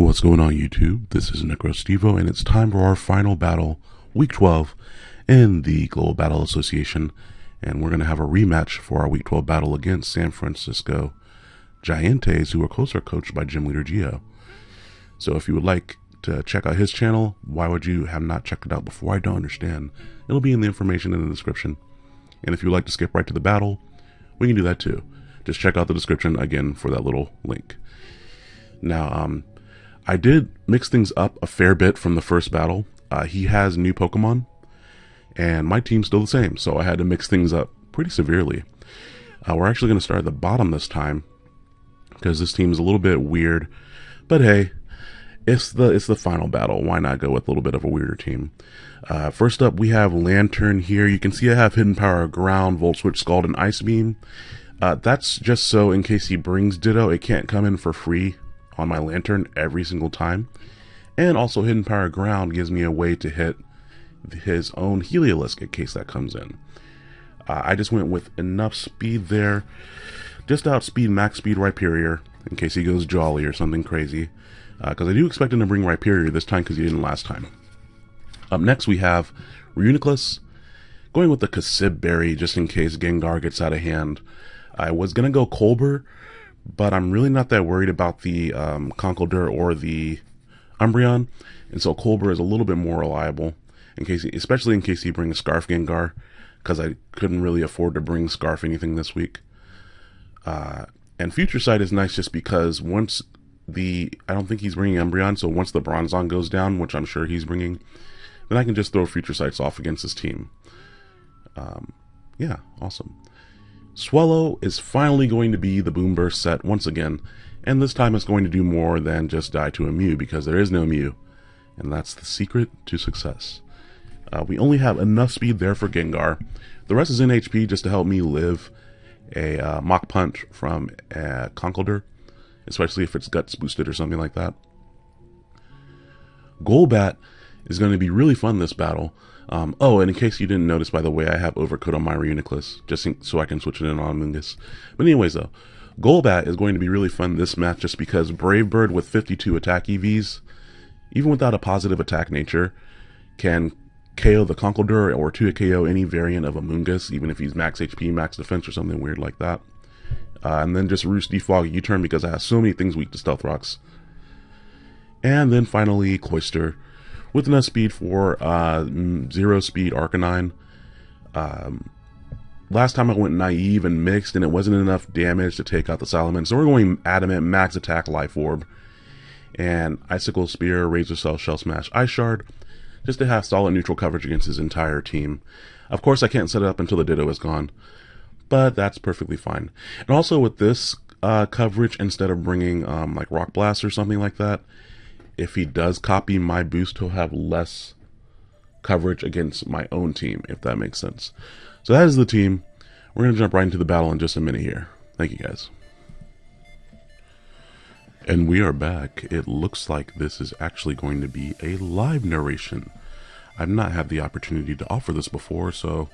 What's going on YouTube? This is NecroStevo and it's time for our final battle, week 12 in the Global Battle Association and we're going to have a rematch for our week 12 battle against San Francisco Giants who are closer coached by gym leader Geo. So if you would like to check out his channel, why would you have not checked it out before? I don't understand. It'll be in the information in the description. And if you'd like to skip right to the battle, we can do that too. Just check out the description again for that little link. Now, um, I did mix things up a fair bit from the first battle. Uh, he has new Pokemon, and my team's still the same, so I had to mix things up pretty severely. Uh, we're actually going to start at the bottom this time, because this team is a little bit weird, but hey, it's the it's the final battle. Why not go with a little bit of a weirder team? Uh, first up, we have Lanturn here. You can see I have Hidden Power, Ground, Volt Switch, Scald, and Ice Beam. Uh, that's just so in case he brings Ditto, it can't come in for free on my Lanturn every single time. And also Hidden Power Ground gives me a way to hit his own Heliolisk in case that comes in. Uh, I just went with enough speed there. Just outspeed max speed Rhyperior in case he goes Jolly or something crazy. Because uh, I do expect him to bring Rhyperior this time because he didn't last time. Up next we have Reuniclus. Going with the Kasib Berry just in case Gengar gets out of hand. I was going to go Colbur, but I'm really not that worried about the um, Conkeldurr or the Umbreon, and so Colbur is a little bit more reliable, in case, especially in case he brings Scarf Gengar, because I couldn't really afford to bring Scarf anything this week. Uh, and Future Sight is nice just because once the I don't think he's bringing Umbreon, so once the Bronzong goes down, which I'm sure he's bringing, then I can just throw Future Sights off against his team. Um, yeah, awesome. Swellow is finally going to be the Boom Burst set once again, and this time it's going to do more than just die to a Mew because there is no Mew, and that's the secret to success. Uh, we only have enough speed there for Gengar. The rest is in HP just to help me live a uh, Mach Punch from a Conkeldurr, especially if it's Guts boosted or something like that. Golbat is going to be really fun this battle. Um, oh, and in case you didn't notice, by the way, I have Overcoat on my Reuniclus, just in, so I can switch it in on Mungus. But anyways, though, Golbat is going to be really fun this match just because Brave Bird with 52 attack EVs, even without a positive attack nature, can KO the Conkeldurr or 2 KO any variant of Amoonguss, even if he's max HP, max defense, or something weird like that. Uh, and then just Roost Defog U-turn because I have so many things weak to Stealth Rocks. And then finally, Cloyster with enough speed for uh, zero speed Arcanine. Um, last time I went naive and mixed and it wasn't enough damage to take out the Salamence. So we're going adamant, max attack, life orb. And Icicle Spear, Razor Cell, Shell Smash, Ice Shard. Just to have solid neutral coverage against his entire team. Of course I can't set it up until the Ditto is gone. But that's perfectly fine. And also with this uh, coverage, instead of bringing um, like Rock Blast or something like that, if he does copy my boost, he'll have less coverage against my own team, if that makes sense. So that is the team. We're going to jump right into the battle in just a minute here. Thank you guys. And we are back. It looks like this is actually going to be a live narration. I've not had the opportunity to offer this before, so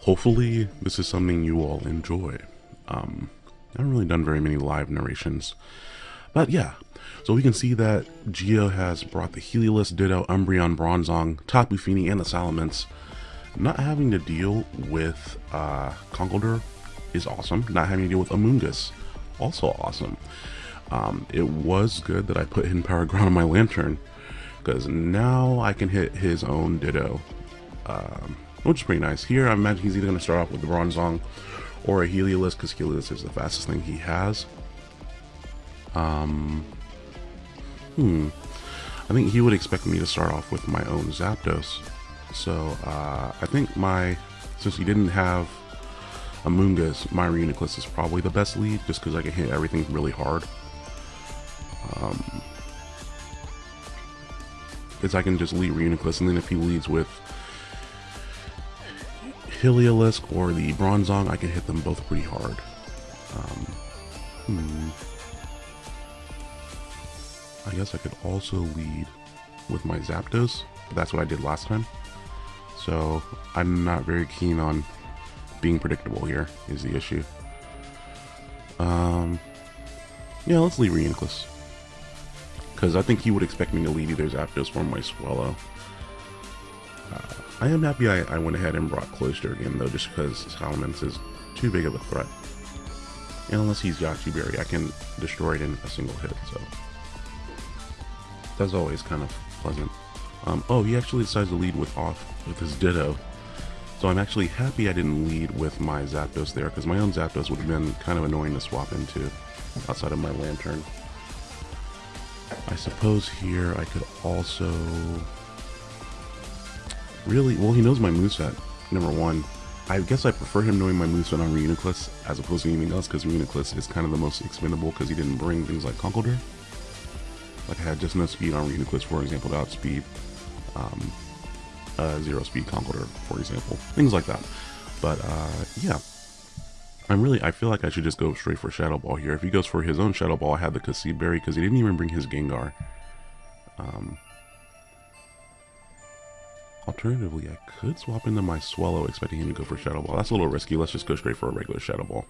hopefully this is something you all enjoy. Um, I haven't really done very many live narrations. But yeah, so we can see that Geo has brought the Heliolisk Ditto, Umbreon, Bronzong, Tapu Fini, and the Salamence. Not having to deal with uh, Conkeldurr is awesome. Not having to deal with Amoonguss, also awesome. Um, it was good that I put Hidden Power Ground on my Lanturn, because now I can hit his own Ditto, um, which is pretty nice. Here, I imagine he's either going to start off with the Bronzong or a Heliolisk, because Heliolisk is the fastest thing he has. Um, hmm. I think he would expect me to start off with my own Zapdos. So, uh, I think my, since he didn't have Amoonguss, my Reuniclus is probably the best lead, just because I can hit everything really hard. Um, because I can just lead Reuniclus, and then if he leads with Heliolisk or the Bronzong, I can hit them both pretty hard. Um, hmm. I guess I could also lead with my Zapdos, but that's what I did last time. So I'm not very keen on being predictable here, is the issue. Um, yeah, let's leave Reuniclus. Because I think he would expect me to lead either Zapdos or my Swellow. Uh, I am happy I, I, went ahead and brought Cloyster again, though, just because Salamence is too big of a threat. And unless he's Yache Berry, I can destroy it in a single hit, so... That's always kind of pleasant. Um, oh, he actually decides to lead with off with his Ditto. So I'm actually happy I didn't lead with my Zapdos there, because my own Zapdos would have been kind of annoying to swap into outside of my Lantern. I suppose here I could also... Really? Well, he knows my moveset, number one. I guess I prefer him knowing my moveset on Reuniclus as opposed to anything else, because Reuniclus is kind of the most expendable because he didn't bring things like Conkeldurr. Like I had just enough speed on Reuniclus, for example, to outspeed um, uh, zero speed Conkeldurr, for example. Things like that. But uh, yeah, I'm really, I feel like I should just go straight for Shadow Ball here. If he goes for his own Shadow Ball, I had the Kasib Berry because he didn't even bring his Gengar. Um, alternatively, I could swap into my Swellow expecting him to go for Shadow Ball. That's a little risky. Let's just go straight for a regular Shadow Ball.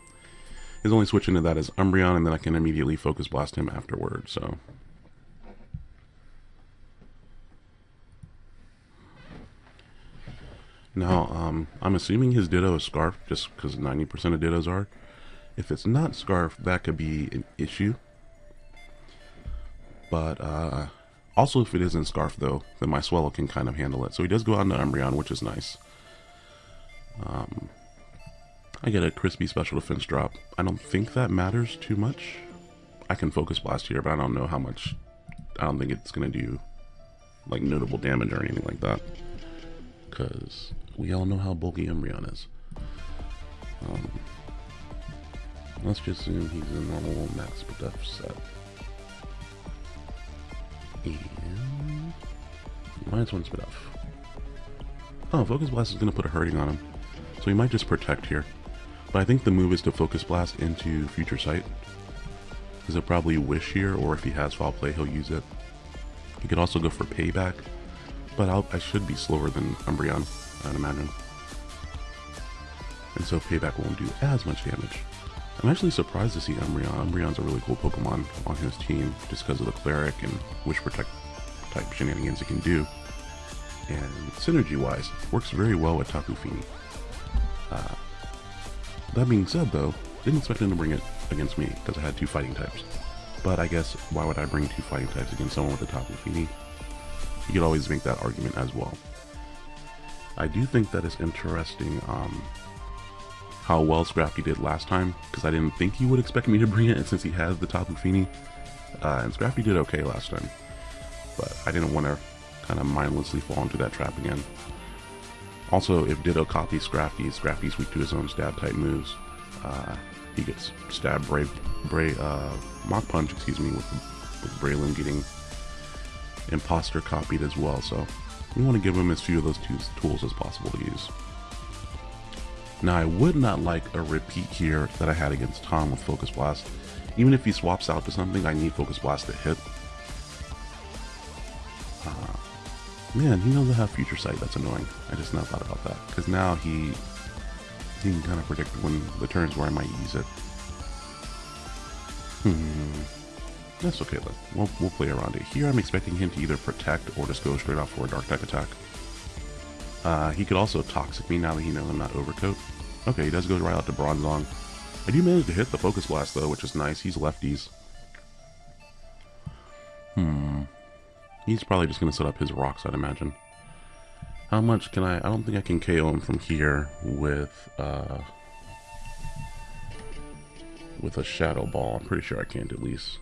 His only switch into that is Umbreon, and then I can immediately Focus Blast him afterward, so... Now, um, I'm assuming his Ditto is Scarf, just because 90% of Dittos are. If it's not Scarf, that could be an issue. But, uh, also if it isn't Scarf, though, then my Swellow can kind of handle it. So he does go out into Umbreon, which is nice. Um, I get a crispy special defense drop. I don't think that matters too much. I can Focus Blast here, but I don't know how much... I don't think it's going to do, like, notable damage or anything like that. Because we all know how bulky Umbreon is. Um, let's just assume he's a normal max def set. And minus one Spadef. Oh, Focus Blast is going to put a hurting on him. So he might just protect here. But I think the move is to Focus Blast into Future Sight. Because he'll probably Wish here, or if he has Foul Play, he'll use it. He could also go for Payback, but I'll, I should be slower than Umbreon. I'd imagine. And so Payback won't do as much damage. I'm actually surprised to see Umbreon. Umbreon's a really cool Pokemon on his team just because of the Cleric and Wish Protect type shenanigans it can do. And synergy-wise, works very well with Tapu Fini. Uh, that being said though, didn't expect him to bring it against me because I had two fighting types. But I guess why would I bring two fighting types against someone with a Tapu Fini? You could always make that argument as well. I do think that it's interesting um, how well Scrafty did last time, because I didn't think he would expect me to bring it since he has the Tapu Fini. Uh, and Scrafty did okay last time, but I didn't want to kind of mindlessly fall into that trap again. Also, if Ditto copies Scrafty, Scrafty's weak to his own stab type moves. Uh, he gets stabbed Brave, Brave, uh, Mach Punch, excuse me, with, with Breloom getting Imposter copied as well, so we want to give him as few of those two tools as possible to use. Now I would not like a repeat here that I had against Tom with Focus Blast. Even if he swaps out to something, I need Focus Blast to hit. Uh, man, he knows I have Future Sight. That's annoying. I just now thought about that. Because now he, he can kind of predict when the turns where I might use it. Hmm. That's okay though. We'll, we'll play around it. Here I'm expecting him to either protect or just go straight off for a dark type attack. Uh, he could also toxic me now that he knows I'm not overcoat. Okay, he does go right out to Bronzong. I do manage to hit the focus blast though, which is nice. He's lefties. Hmm. He's probably just going to set up his rocks, I'd imagine. How much can I... I don't think I can KO him from here with... Uh, with a Shadow Ball. I'm pretty sure I can't at least.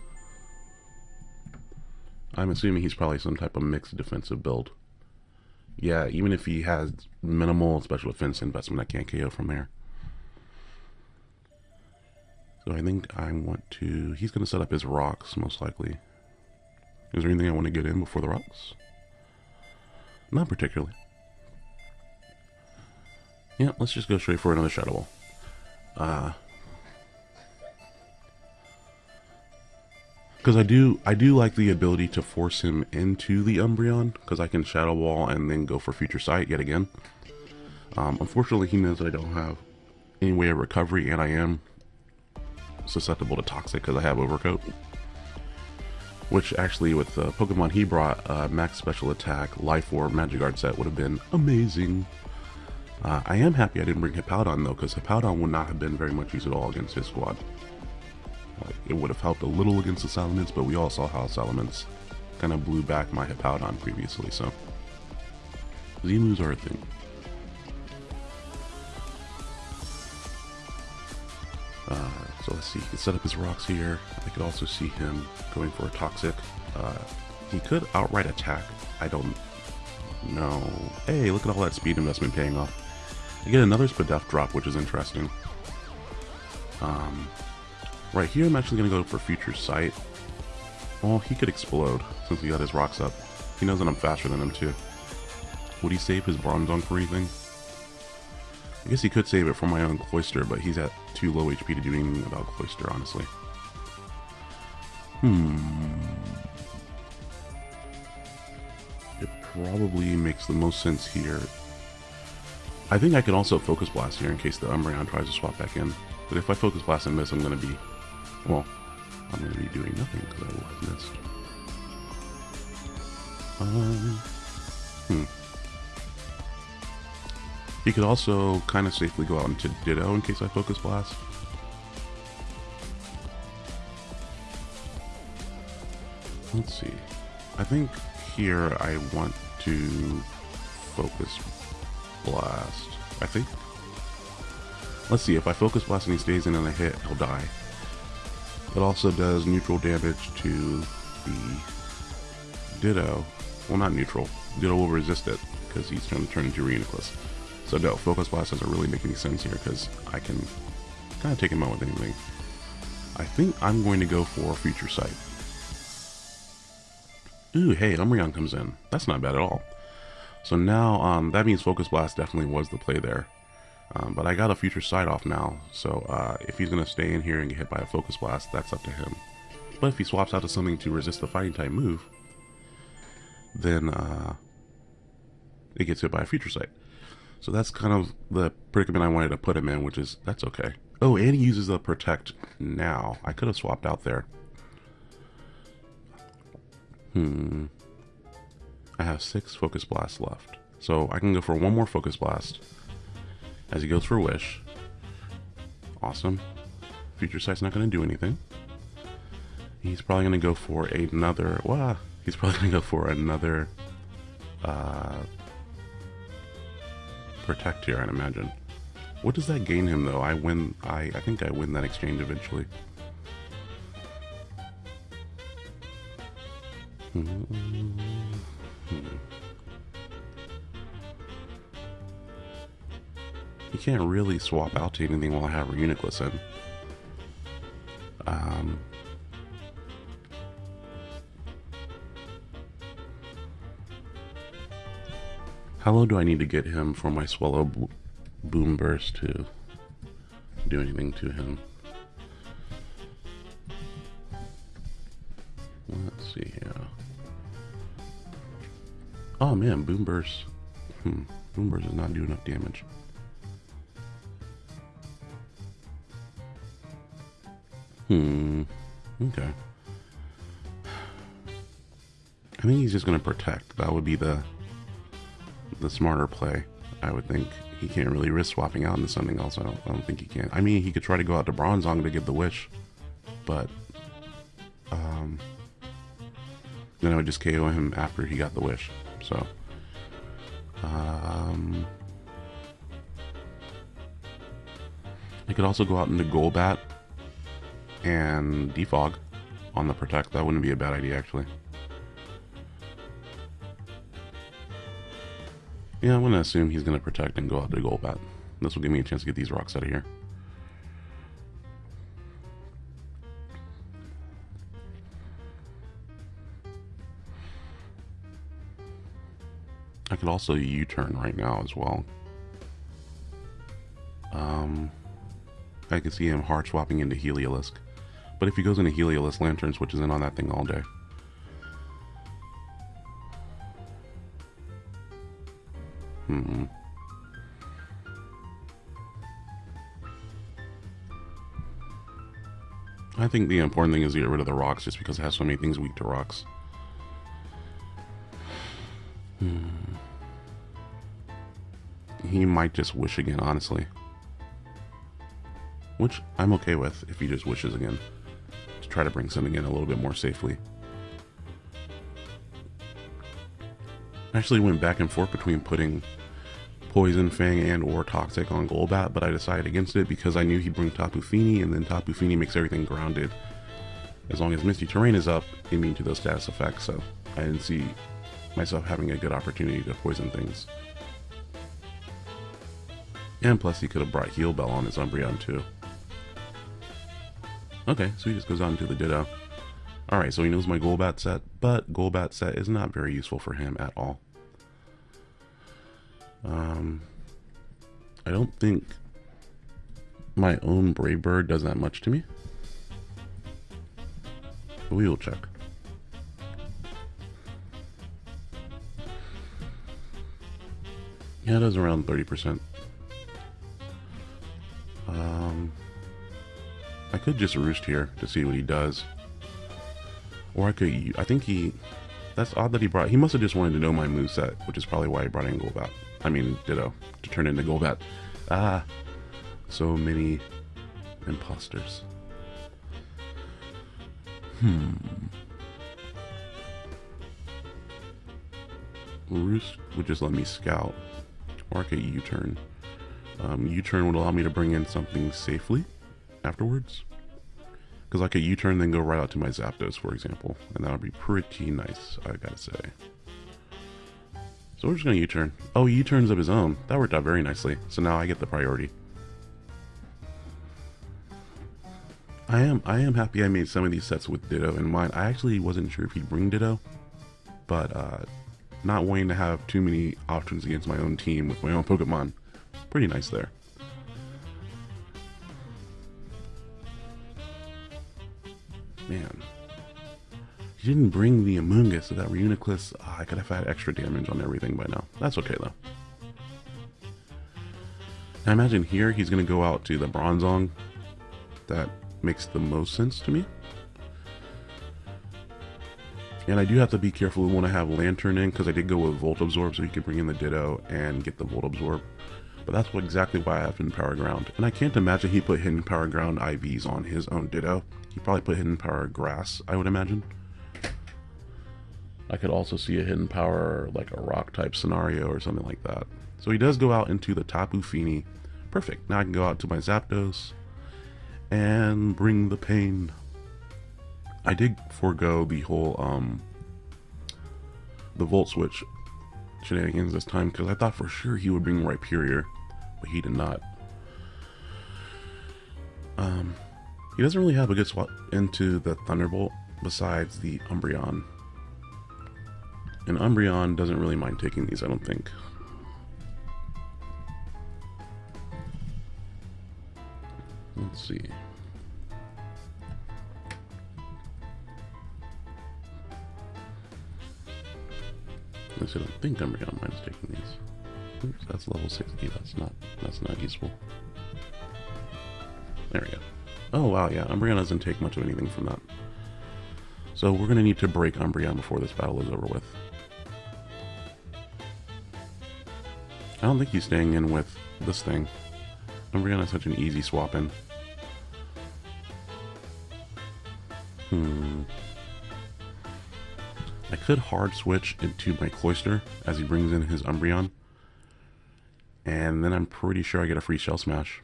I'm assuming he's probably some type of mixed defensive build. Yeah, even if he has minimal special defense investment, I can't KO from there. So I think I want to... He's going to set up his rocks, most likely. Is there anything I want to get in before the rocks? Not particularly. Yeah, let's just go straight for another Shadow Ball. Uh, because I do I do like the ability to force him into the Umbreon because I can Shadow Ball and then go for Future Sight yet again. Um, unfortunately, he knows I don't have any way of recovery, and I am susceptible to Toxic because I have Overcoat. Which actually, with the Pokemon he brought, uh, Max Special Attack, Life Orb, Magic Guard set would have been amazing. Uh, I am happy I didn't bring Hippowdon though, because Hippowdon would not have been very much use at all against his squad. Like, it would have helped a little against the Salamence, but we all saw how Salamence kind of blew back my Hippowdon previously, so... Z-moves are a thing. Uh, so let's see, he can set up his rocks here. I could also see him going for a Toxic. Uh, he could outright attack. I don't know. Hey, look at all that speed investment paying off. I get another Spadef drop, which is interesting. Um, right here, I'm actually going to go for Future Sight. Well, he could explode since he got his rocks up. He knows that I'm faster than him, too. Would he save his Bronzong for anything? I guess he could save it for my own Cloyster, but he's at too low HP to do anything about Cloyster, honestly. Hmm. It probably makes the most sense here. I think I can also Focus Blast here in case the Umbreon tries to swap back in. But if I Focus Blast and miss, I'm going to be... Well, I'm going to be doing nothing because I will have missed. Um... Hmm. He could also kind of safely go out into Ditto in case I Focus Blast. Let's see. I think here I want to Focus Blast. I think. Let's see, if I Focus Blast and he stays in and I hit, he'll die. It also does neutral damage to the Ditto. Well, not neutral. Ditto will resist it because he's trying to turn into Reuniclus. So no, Focus Blast doesn't really make any sense here because I can kind of take him out with anything. I think I'm going to go for Future Sight. Ooh, hey, Umbreon comes in. That's not bad at all. So now, um, that means Focus Blast definitely was the play there. Um, but I got a Future Sight off now, so uh, if he's going to stay in here and get hit by a Focus Blast, that's up to him. But if he swaps out to something to resist the Fighting type move, then uh, it gets hit by a Future Sight. So that's kind of the predicament I wanted to put him in, which is, that's okay. Oh, and he uses the Protect now. I could have swapped out there. Hmm. I have six Focus Blasts left. So I can go for one more Focus Blast as he goes for Wish. Awesome. Future Sight's not going to do anything. He's probably going to go for another... Well, he's probably going to go for another... Uh, protect here, I'd imagine. What does that gain him, though? I win... I, I think I win that exchange eventually. Hmm. You can't really swap out to anything while I have Reuniclus in. Um... How low do I need to get him for my Swellow Boom Burst to do anything to him? Let's see here. Oh man, Boom Burst. Hmm. Boom Burst does not do enough damage. Hmm. Okay. I think he's just going to protect. That would be the the smarter play, I would think. He can't really risk swapping out into something else. I don't, I don't think he can. I mean, he could try to go out to Bronzong to get the wish, but um, then I would just KO him after he got the wish. So, um, I could also go out into Golbat and Defog on the Protect. That wouldn't be a bad idea, actually. Yeah, I'm going to assume he's going to protect and go out to Golbat. This will give me a chance to get these rocks out of here. I could also U-turn right now as well. Um, I can see him hard swapping into Heliolisk. But if he goes into Heliolisk, Lanturn switches in on that thing all day. Hmm. I think the important thing is to get rid of the rocks just because it has so many things weak to rocks. Hmm. He might just wish again, honestly. Which I'm okay with if he just wishes again. Try to bring something in a little bit more safely. I actually went back and forth between putting Poison Fang and or Toxic on Golbat, but I decided against it because I knew he'd bring Tapu Fini, and then Tapu Fini makes everything grounded. As long as Misty Terrain is up, immune to those status effects, so I didn't see myself having a good opportunity to poison things. And plus he could have brought Heal Bell on his Umbreon too. Okay, so he just goes on to the Ditto. Alright, so he knows my Golbat set, but Golbat set is not very useful for him at all. Um, I don't think my own Brave Bird does that much to me. But we will check. Yeah, it does around 30%. Um, I could just roost here to see what he does. Or I could, I think he, that's odd that he brought, he must have just wanted to know my move set, which is probably why he brought in Golbat. I mean, Ditto, to turn into Golbat. Ah, so many imposters. Hmm. Roost would just let me scout. Or I could U-turn. Um, U-turn would allow me to bring in something safely afterwards. Because I could U-turn then go right out to my Zapdos, for example. And that would be pretty nice, I gotta say. So we're just gonna U-turn. Oh, U-turns of his own. That worked out very nicely. So now I get the priority. I am I am happy I made some of these sets with Ditto in mind. I actually wasn't sure if he'd bring Ditto, but uh, not wanting to have too many options against my own team with my own Pokemon, pretty nice there. Man. He didn't bring the Amoonguss, so that Reuniclus, oh, I could have had extra damage on everything by now. That's okay, though. I imagine here he's going to go out to the Bronzong. That makes the most sense to me. And I do have to be careful when I have Lanturn in, because I did go with Volt Absorb, so he could bring in the Ditto and get the Volt Absorb. But that's what, exactly why I have Hidden Power Ground. And I can't imagine he put Hidden Power Ground IVs on his own Ditto. He probably put Hidden Power Grass, I would imagine. I could also see a Hidden Power, like a Rock type scenario or something like that. So he does go out into the Tapu Fini. Perfect. Now I can go out to my Zapdos and bring the pain. I did forego the whole um the volt switch shenanigans this time because I thought for sure he would bring Rhyperior, he did not. Um, he doesn't really have a good swap into the Thunderbolt besides the Umbreon. And Umbreon doesn't really mind taking these, I don't think. Let's see. At least I don't think Umbreon minds taking these. Oops, that's level 60. That's not that's not useful. There we go. Oh wow, yeah, Umbreon doesn't take much of anything from that. So we're gonna need to break Umbreon before this battle is over with. I don't think he's staying in with this thing. Umbreon is such an easy swap in. Hmm. I could hard switch into my Cloyster as he brings in his Umbreon. And then I'm pretty sure I get a free Shell Smash.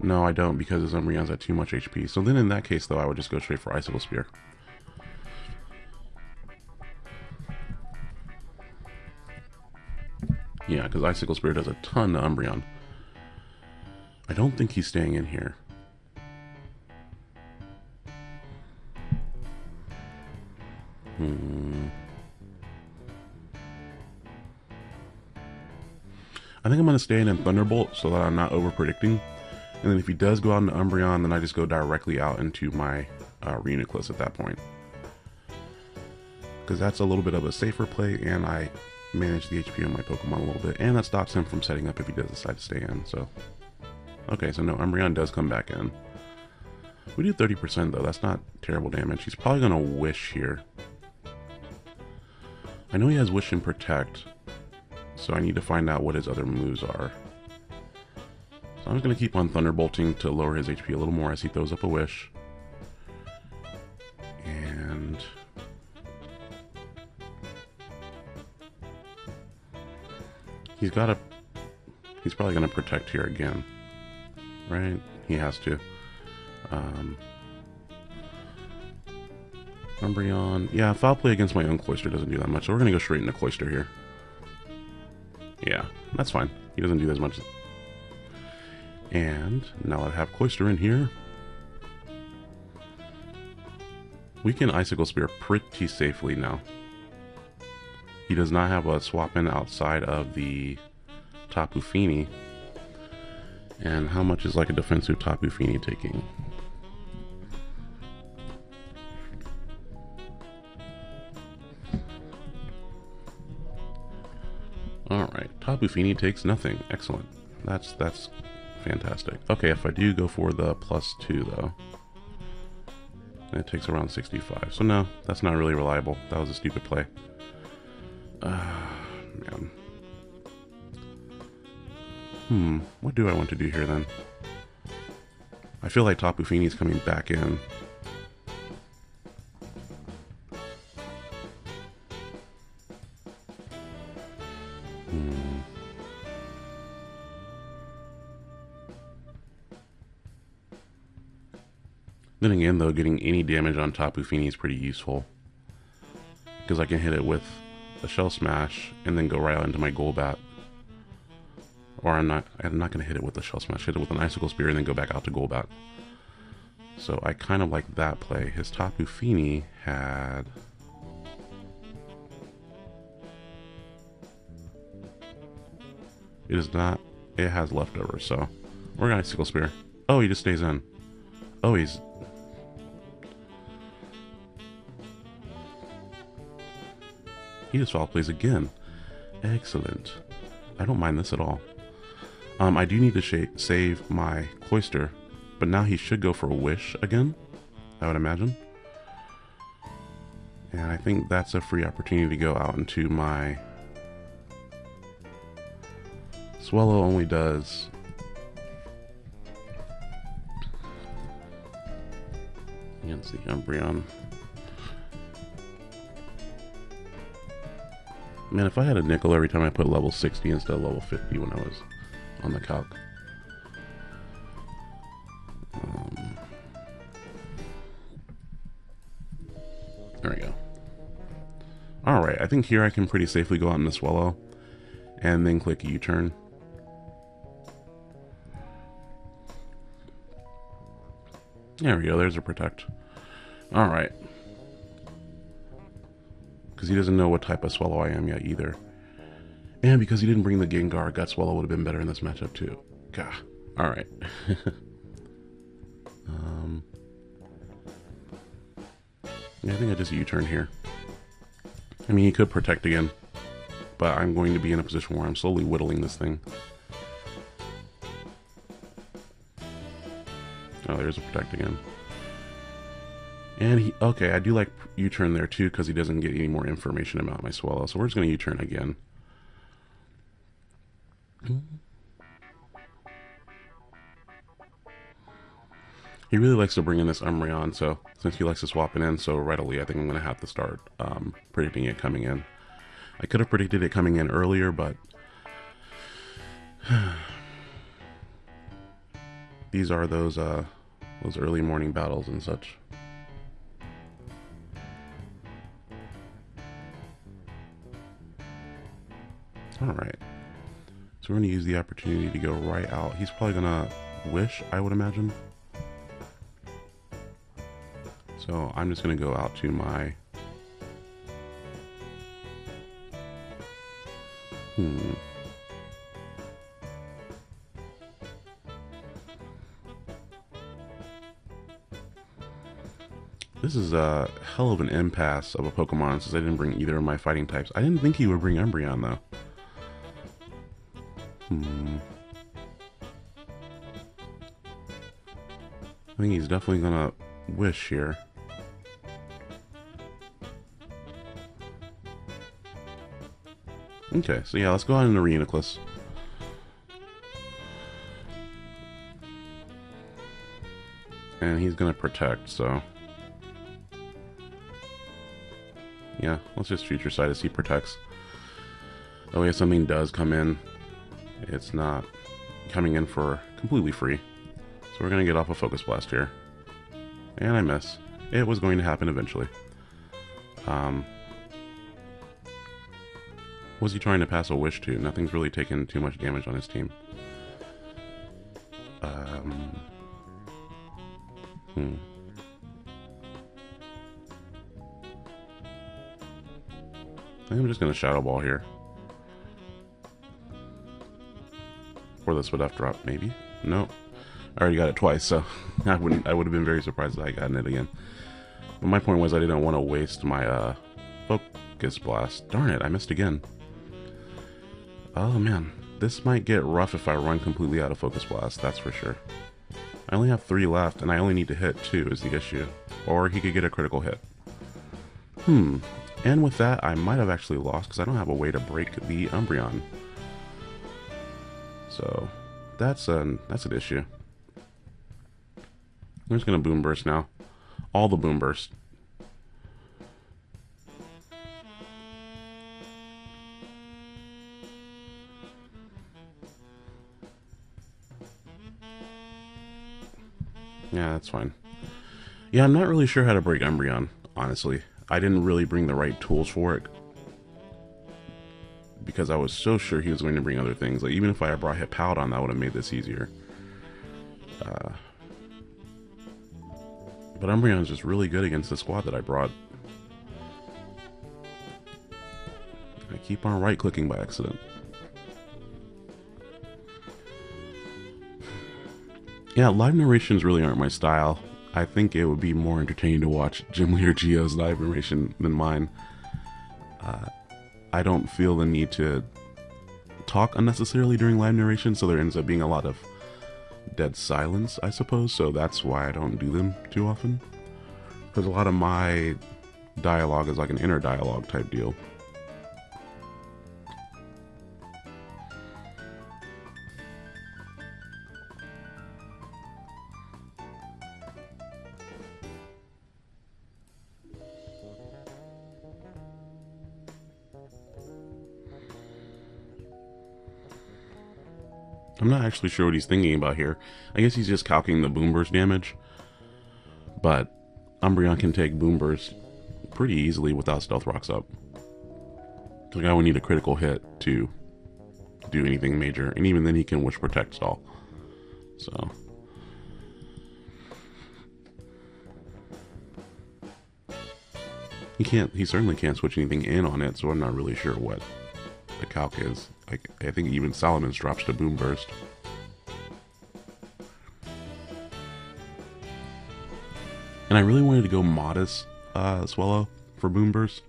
No, I don't because his Umbreon's at too much HP. So then in that case, though, I would just go straight for Icicle Spear. Yeah, because Icicle Spear does a ton to Umbreon. I don't think he's staying in here. Hmm. I think I'm going to stay in Thunderbolt so that I'm not over predicting. And then if he does go out into Umbreon, then I just go directly out into my uh, Reuniclus at that point. Because that's a little bit of a safer play, and I manage the HP on my Pokemon a little bit. And that stops him from setting up if he does decide to stay in, so... Okay, so no, Umbreon does come back in. We do 30% though, that's not terrible damage. He's probably going to Wish here. I know he has Wish and Protect, so I need to find out what his other moves are. So I'm just going to keep on Thunderbolting to lower his HP a little more as he throws up a Wish. And... He's got a... He's probably going to Protect here again. Right? He has to. Um, Umbreon. Yeah, foul play against my own Cloyster doesn't do that much, so we're going to go straight into Cloyster here. Yeah, that's fine. He doesn't do as much. And now I have Cloyster in here, we can Icicle Spear pretty safely now. He does not have a swap in outside of the Tapu Fini. And how much is like a defensive Tapu Fini taking? Alright, Tapu Fini takes nothing. Excellent. That's that's fantastic. Okay, if I do go for the plus two though, it takes around 65. So no, that's not really reliable. That was a stupid play. Uh, man. Hmm, what do I want to do here then? I feel like Fini is coming back in. Though, getting any damage on Tapu Fini is pretty useful. Because I can hit it with a Shell Smash and then go right out into my Golbat. Or I'm not I'm not going to hit it with a Shell Smash, hit it with an Icicle Spear and then go back out to Golbat. So I kind of like that play. His Tapu Fini had... It is not... It has leftovers, so... We're going to Icicle Spear. Oh, he just stays in. Oh, he's He just foul plays again. Excellent. I don't mind this at all. Um, I do need to save my Cloyster, but now he should go for a Wish again, I would imagine. And I think that's a free opportunity to go out into my... Swallow only does... Against the Umbreon. Man, if I had a nickel every time I put level 60 instead of level 50 when I was on the calc. Um, there we go. Alright, I think here I can pretty safely go out into Swellow and then click U-turn. There we go, there's a protect. Alright because he doesn't know what type of Swellow I am yet either. And because he didn't bring the Gengar, Gut Swellow would have been better in this matchup too. Gah. Alright. um, yeah, I think I just U-turn here. I mean, he could protect again, but I'm going to be in a position where I'm slowly whittling this thing. Oh, there's a protect again. And he, okay, I do like U-turn there too because he doesn't get any more information about my Swellow. So we're just going to U-turn again. He really likes to bring in this Umbreon, so since he likes to swap it in so readily, I think I'm going to have to start um, predicting it coming in. I could have predicted it coming in earlier, but these are those uh, those early morning battles and such. Alright. So we're going to use the opportunity to go right out. He's probably going to wish, I would imagine. So I'm just going to go out to my... Hmm. This is a hell of an impasse of a Pokemon since I didn't bring either of my fighting types. I didn't think he would bring Umbreon though. Hmm. I think he's definitely gonna wish here. Okay, so yeah, let's go on into Reuniclus. And he's gonna protect, so... Yeah, let's just future sight as he protects. Way if something does come in, it's not coming in for completely free. So we're gonna get off a Focus Blast here. And I miss. It was going to happen eventually. Um, was he trying to pass a wish to? Nothing's really taken too much damage on his team. Um, hmm. I'm just going to Shadow Ball here. Or would have dropped, maybe? No. I already got it twice, so I wouldn't. I would have been very surprised if I gotten it again. But my point was I didn't want to waste my uh, Focus Blast. Darn it, I missed again. Oh man, this might get rough if I run completely out of Focus Blast, that's for sure. I only have three left, and I only need to hit two is the issue. Or he could get a critical hit. Hmm, and with that, I might have actually lost because I don't have a way to break the Umbreon. So, that's an, that's an issue. I'm just to Boom Burst now. All the Boom Burst. Yeah, that's fine. Yeah, I'm not really sure how to break Umbreon, honestly. I didn't really bring the right tools for it. Because I was so sure he was going to bring other things. Like, even if I had brought Hippowdon, that would have made this easier. Uh, but Umbreon's just really good against the squad that I brought. I keep on right-clicking by accident. Yeah, live narrations really aren't my style. I think it would be more entertaining to watch gym leader Geo's live narration than mine. I don't feel the need to talk unnecessarily during live narration, so there ends up being a lot of dead silence, I suppose, so that's why I don't do them too often. Because a lot of my dialogue is like an inner dialogue type deal. I'm not actually sure what he's thinking about here. I guess he's just calculating the boom burst damage. But Umbreon can take boom burst pretty easily without stealth rocks up. Like I would need a critical hit to do anything major, and even then he can wish protect stall. So he can't. He certainly can't switch anything in on it. So I'm not really sure what the calc is. Like, I think even Salamence drops to Boom Burst. And I really wanted to go Modest uh, Swellow for Boom Burst,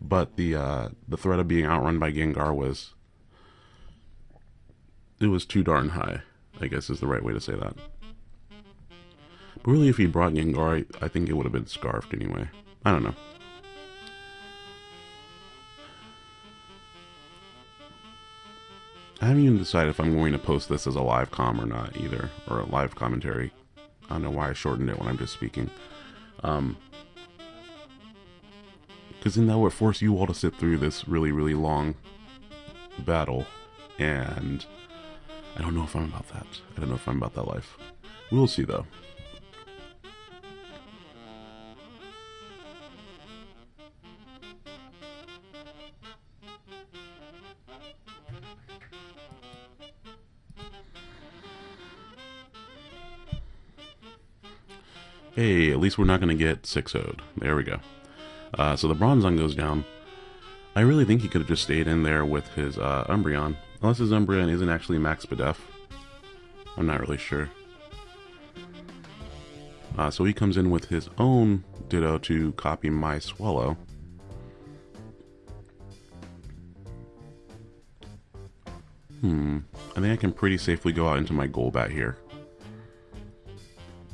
but the uh, the threat of being outrun by Gengar was it was too darn high. I guess is the right way to say that. But really, if he brought Gengar, I think it would have been Scarfed anyway. I don't know. Haven't even decided if I'm going to post this as a live com or not either, or a live commentary. I don't know why I shortened it when I'm just speaking. Um, because then that would force you all to sit through this really, really long battle, and I don't know if I'm about that. I don't know if I'm about that life. We'll see though. Hey, at least we're not going to get 6 0 There we go. Uh, so the Bronzong goes down. I really think he could have just stayed in there with his uh, Umbreon. Unless his Umbreon isn't actually Max Spadef. I'm not really sure. Uh, so he comes in with his own Ditto to copy my Swellow. Hmm. I think I can pretty safely go out into my Golbat here.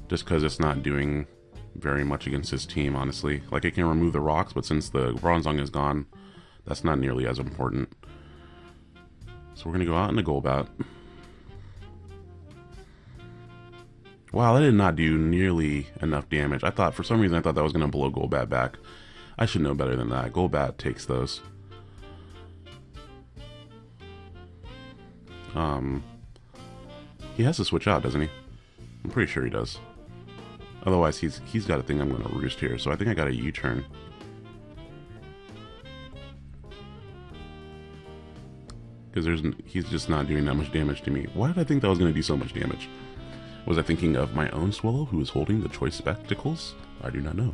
Just because it's not doing very much against his team, honestly. Like, it can remove the rocks, but since the Bronzong is gone, that's not nearly as important. So we're going to go out in the Golbat. Wow, that did not do nearly enough damage. I thought, for some reason, I thought that was going to blow Golbat back. I should know better than that. Golbat takes those. Um, he has to switch out, doesn't he? I'm pretty sure he does. Otherwise, he's he's got a thing I'm going to roost here, so I think I got a U-turn. Because there's he's just not doing that much damage to me. Why did I think that was going to do so much damage? Was I thinking of my own Swellow who is holding the Choice Spectacles? I do not know.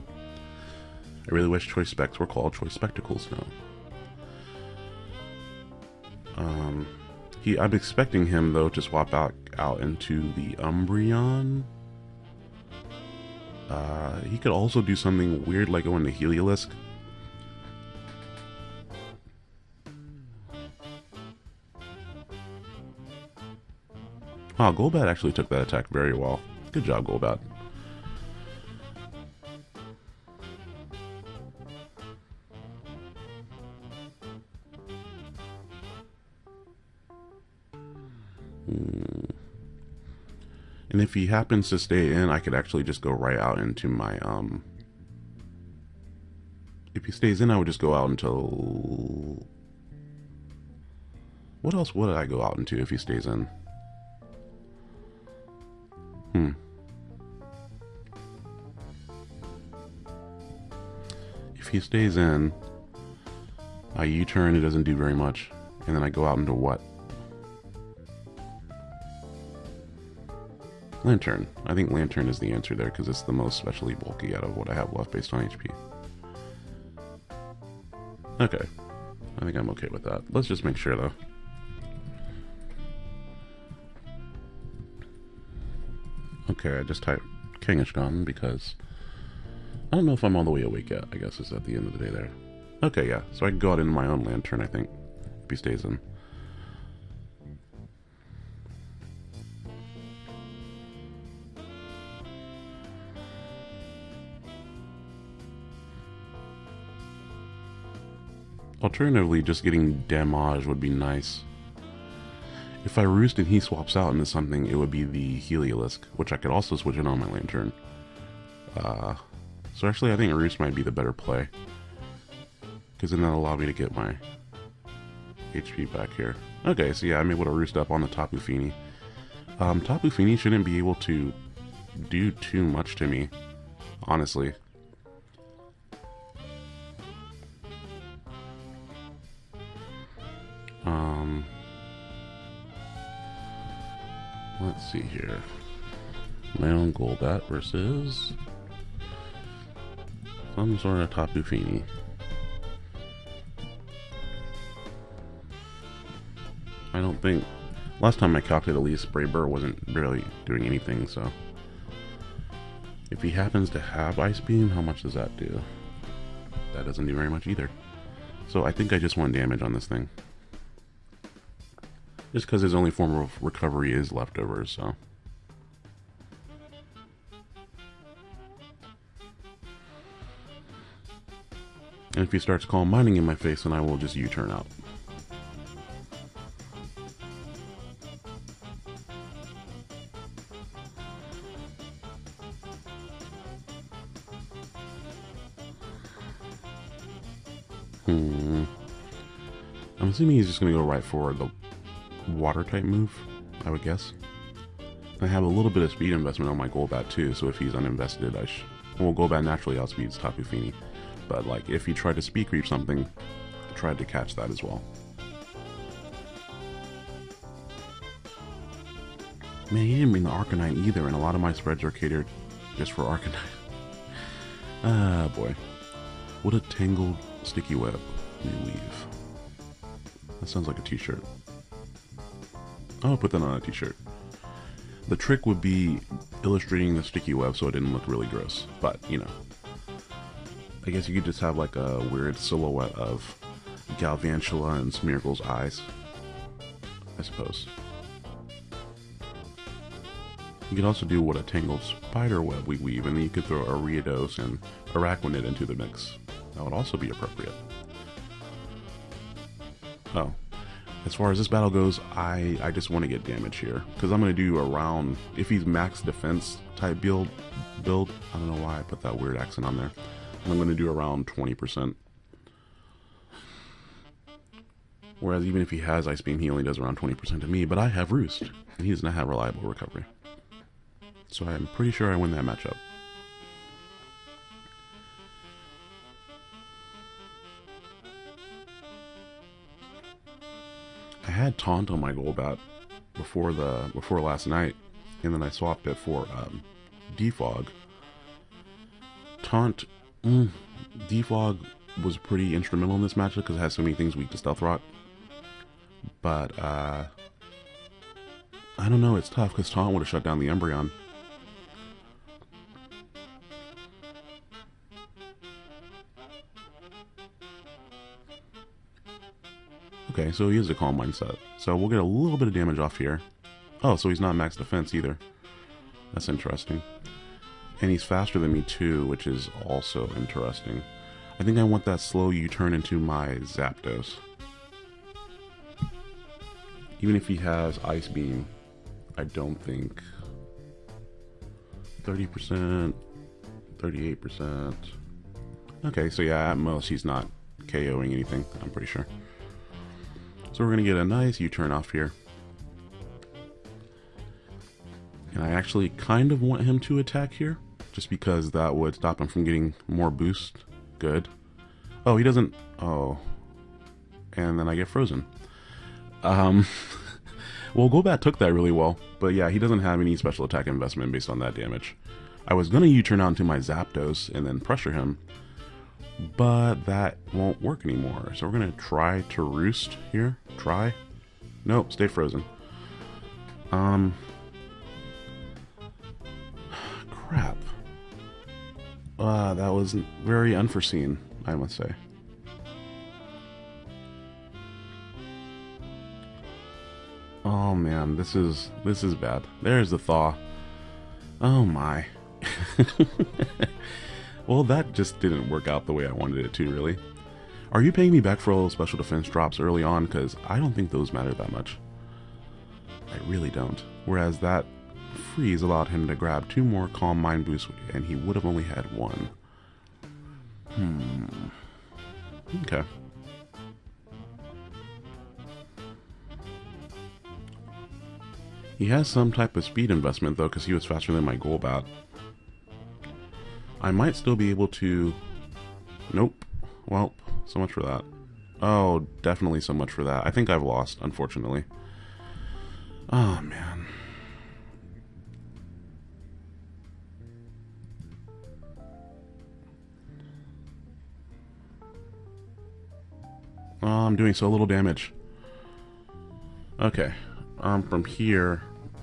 I really wish Choice Specs were called Choice Spectacles now. Um, he, I'm expecting him though to swap out out into the Umbreon. Uh, he could also do something weird like go into Heliolisk. Wow, Golbat actually took that attack very well. Good job, Golbat. And if he happens to stay in, I could actually just go right out into my, um... If he stays in, I would just go out until... What else would I go out into if he stays in? Hmm. If he stays in, I U-turn, it doesn't do very much. And then I go out into what? Lanturn. I think Lanturn is the answer there because it's the most specially bulky out of what I have left based on HP. Okay. I think I'm okay with that. Let's just make sure though. Okay, I just typed Kangaskhan because I don't know if I'm all the way awake yet, I guess is at the end of the day there. Okay, yeah, so I can go out into my own Lanturn, I think, if he stays in. Alternatively, just getting damage would be nice. If I roost and he swaps out into something, it would be the Heliolisk, which I could also switch in on my Lanturn. Uh, so actually, I think roost might be the better play. Because then that'll allow me to get my HP back here. Okay, so yeah, I'm able to roost up on the Tapu Fini. Um, Tapu Fini shouldn't be able to do too much to me, honestly. Golbat versus some sort of Tapu Fini. I don't think... Last time I calculated at least, Brave Bird wasn't really doing anything, so... If he happens to have Ice Beam, how much does that do? That doesn't do very much either. So I think I just want damage on this thing. Just because his only form of recovery is leftovers, so. And if he starts calm mining in my face, then I will just U-turn out. Hmm. I'm assuming he's just going to go right for the water type move, I would guess. I have a little bit of speed investment on my Golbat too, so if he's uninvested, I sh well, Golbat naturally outspeeds Tapu Fini. But like, if he tried to speed creep something, I tried to catch that as well. Man, he didn't bring the Arcanine either, and a lot of my spreads are catered just for Arcanine. ah, boy. What a tangled sticky web we weave. That sounds like a t-shirt. I'll put that on a t-shirt. The trick would be illustrating the sticky web so it didn't look really gross. But, you know. I guess you could just have like a weird silhouette of Galvantula and Smeargle's eyes. I suppose. You could also do what a tangled spider web we weave, and then you could throw Ariados and Araquanid into the mix. That would also be appropriate. Oh. As far as this battle goes, I, I just want to get damage here. Because I'm going to do around, if he's max defense type build, build, I don't know why I put that weird accent on there. I'm going to do around 20%. Whereas even if he has Ice Beam, he only does around 20% to me, but I have Roost, and he does not have reliable recovery. So I'm pretty sure I win that matchup. I had Taunt on my Golbat before the before last night, and then I swapped it for um, Defog. Taunt, mm, Defog was pretty instrumental in this matchup because it has so many things weak to Stealth Rock. But uh, I don't know, it's tough because Taunt would have shut down the Umbreon. Okay, so he is a calm mindset. So we'll get a little bit of damage off here. Oh, so he's not max defense either. That's interesting. And he's faster than me too, which is also interesting. I think I want that slow U-turn into my Zapdos. Even if he has Ice Beam, I don't think... 30%, 38%. Okay, so yeah, at most he's not KOing anything, I'm pretty sure. So we're going to get a nice U-turn off here. And I actually kind of want him to attack here, just because that would stop him from getting more boost. Good. Oh, he doesn't... Oh. And then I get frozen. Um... well, Golbat took that really well, but yeah, he doesn't have any special attack investment based on that damage. I was going to U-turn onto my Zapdos and then pressure him, but that won't work anymore. So we're going to try to roost here. Try. Nope, stay frozen. Um. Crap. Uh, that was very unforeseen, I must say. Oh man, this is this is bad. There's the thaw. Oh my. Well, that just didn't work out the way I wanted it to, really. Are you paying me back for all those special defense drops early on? Because I don't think those matter that much. I really don't. Whereas that freeze allowed him to grab two more Calm Mind boosts, and he would have only had one. Hmm. Okay. He has some type of speed investment, though, because he was faster than my Golbat. I might still be able to... Nope. Well, so much for that. Oh, definitely so much for that. I think I've lost, unfortunately. Oh, man. Oh, I'm doing so little damage. Okay. Um, from here,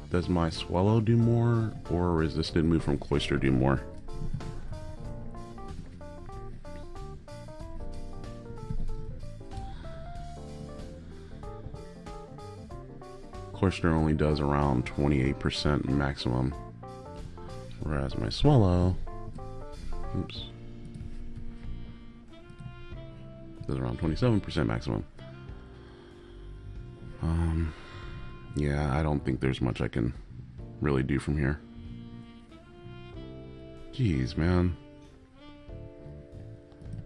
does my Swellow do more? Or resisted move from Cloyster do more? Cloyster only does around 28% maximum. Whereas my Swellow... oops, does around 27% maximum. Um, yeah, I don't think there's much I can really do from here. Jeez, man.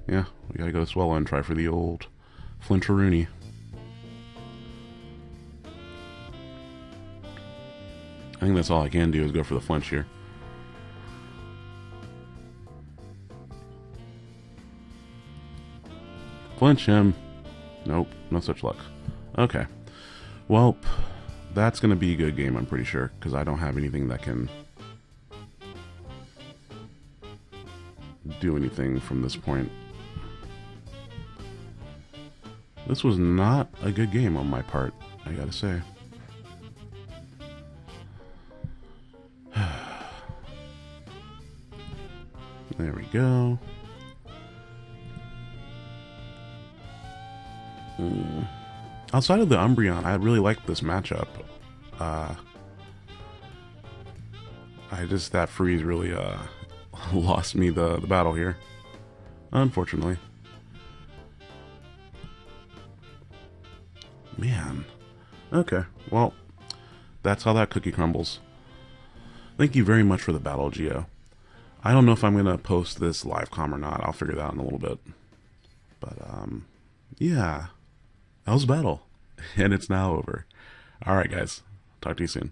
Yeah, we gotta go to Swellow and try for the old Flincheroony. I think that's all I can do is go for the flinch here. Flinch him. Nope, no such luck. Okay. Well, that's going to be a good game, I'm pretty sure, because I don't have anything that can do anything from this point. This was not a good game on my part, I gotta say. There we go. Mm. Outside of the Umbreon, I really like this matchup. Uh, I just, that freeze really uh, lost me the, the battle here. Unfortunately. Man. Okay, well, that's how that cookie crumbles. Thank you very much for the battle, Geo. I don't know if I'm going to post this live com or not. I'll figure that out in a little bit. But, um, yeah. That was battle. And it's now over. Alright, guys. Talk to you soon.